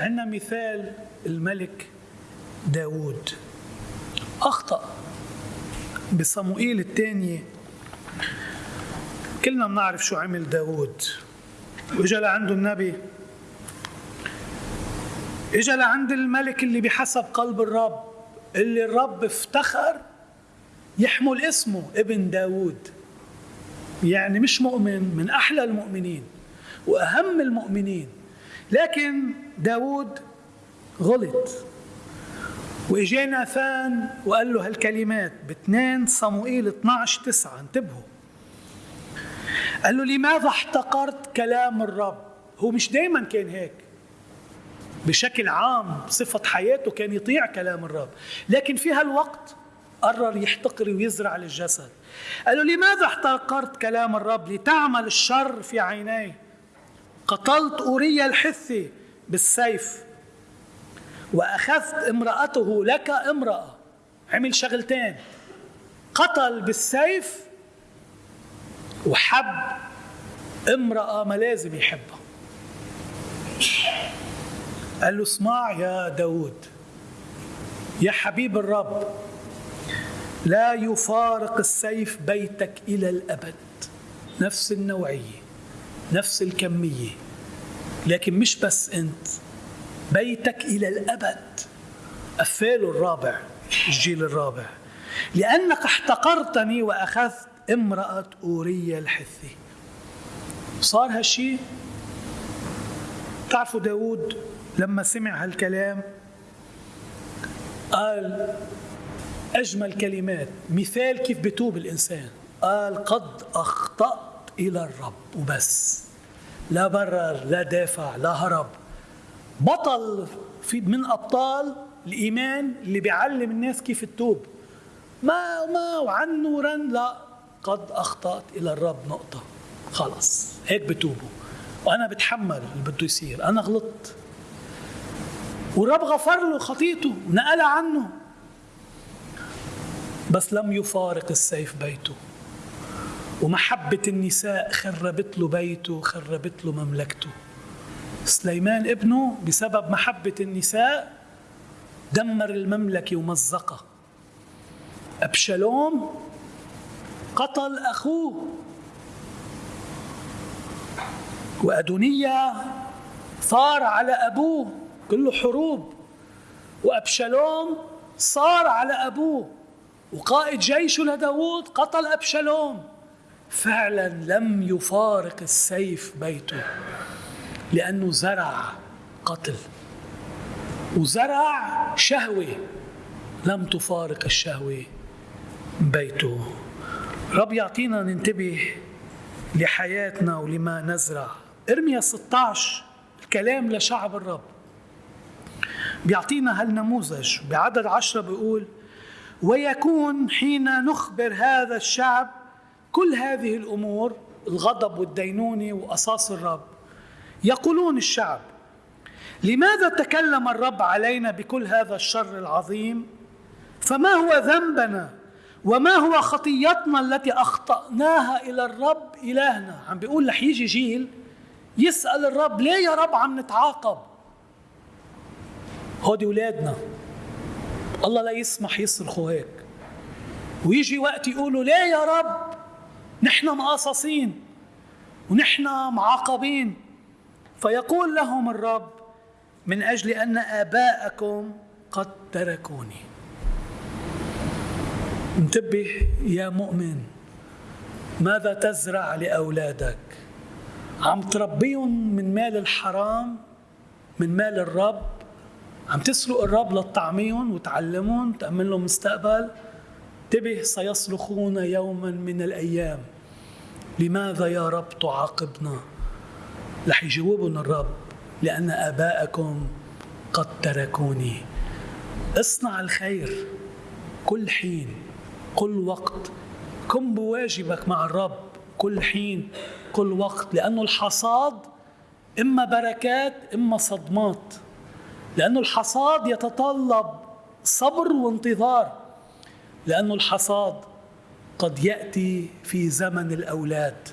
عندنا مثال الملك داود أخطأ بصموئيل الثانية كلنا بنعرف شو عمل داود واجا لعنده النبي. إجا لعند الملك اللي بحسب قلب الرب اللي الرب افتخر يحمل اسمه ابن داود يعني مش مؤمن من أحلى المؤمنين وأهم المؤمنين. لكن داود غلط. وإجا ناثان وقال له هالكلمات ب2 صموئيل 12 9 انتبهوا. قال له لماذا احتقرت كلام الرب؟ هو مش دايما كان هيك. بشكل عام صفة حياته كان يطيع كلام الرب. لكن في هالوقت قرر يحتقر ويزرع للجسد. قال له لماذا احتقرت كلام الرب؟ لتعمل الشر في عيني قتلت أوريا الحثي بالسيف وأخذت امرأته لك امرأة. عمل شغلتين قتل بالسيف وحب امرأة ما لازم يحبها. قال له اسمع يا داود يا حبيب الرب لا يفارق السيف بيتك إلى الأبد. نفس النوعية. نفس الكمية لكن مش بس أنت. بيتك إلى الأبد. قفاله الرابع الجيل الرابع. لأنك احتقرتني وأخذت امرأة أوريا الحثي. صار هالشي؟ تعرفوا داود لما سمع هالكلام؟ قال أجمل كلمات مثال كيف بتوب الإنسان. قال قد أخطأت إلى الرب وبس. لا برر لا دافع لا هرب. بطل في من أبطال الإيمان اللي بيعلم الناس كيف تتوب ما ما وعن نورا لا. قد أخطأت إلى الرب نقطة. خلص هيك بتوبوا. وأنا بتحمل اللي بده يصير. أنا غلطت. والرب غفر له خطيته ونقل عنه. بس لم يفارق السيف بيته. ومحبة النساء خربت له بيته خربت له مملكته. سليمان ابنه بسبب محبة النساء دمر المملكة ومزقها. أبشالوم قتل أخوه. وأدونية ثار على أبوه. كله حروب. وأبشالوم صار على أبوه. وقائد جيشه لداود قتل أبشالوم. فعلا لم يفارق السيف بيته لأنه زرع قتل. وزرع شهوة لم تفارق الشهوة بيته. رب يعطينا ننتبه لحياتنا ولما نزرع. ارميا 16 الكلام لشعب الرب. بيعطينا هالنموذج. بعدد عشرة بيقول ويكون حين نخبر هذا الشعب كل هذه الأمور الغضب والدينونة وأساس الرب يقولون الشعب لماذا تكلم الرب علينا بكل هذا الشر العظيم؟ فما هو ذنبنا؟ وما هو خطيتنا التي أخطأناها إلى الرب إلهنا؟ عم بيقول رح يجي جيل يسأل الرب ليه يا رب عم نتعاقب؟ هودي أولادنا الله لا يسمح يصرخوا هيك. ويجي وقت يقولوا ليه يا رب؟ نحن مقاصصين ونحن معاقبين. فيقول لهم الرب من أجل أن آباءكم قد تركوني. انتبه يا مؤمن ماذا تزرع لأولادك؟ عم تربيهم من مال الحرام من مال الرب؟ عم تسرق الرب لتطعميهم وتعلمهم تأمن لهم مستقبل؟ انتبه سيصرخون يوما من الأيام. لماذا يا رب تعاقبنا؟ رح يجاوبهم الرب لأن آباءكم قد تركوني. اصنع الخير كل حين كل وقت. قم بواجبك مع الرب كل حين كل وقت. لأنه الحصاد إما بركات إما صدمات. لأنه الحصاد يتطلب صبر وانتظار. لأنه الحصاد قد يأتي في زمن الأولاد.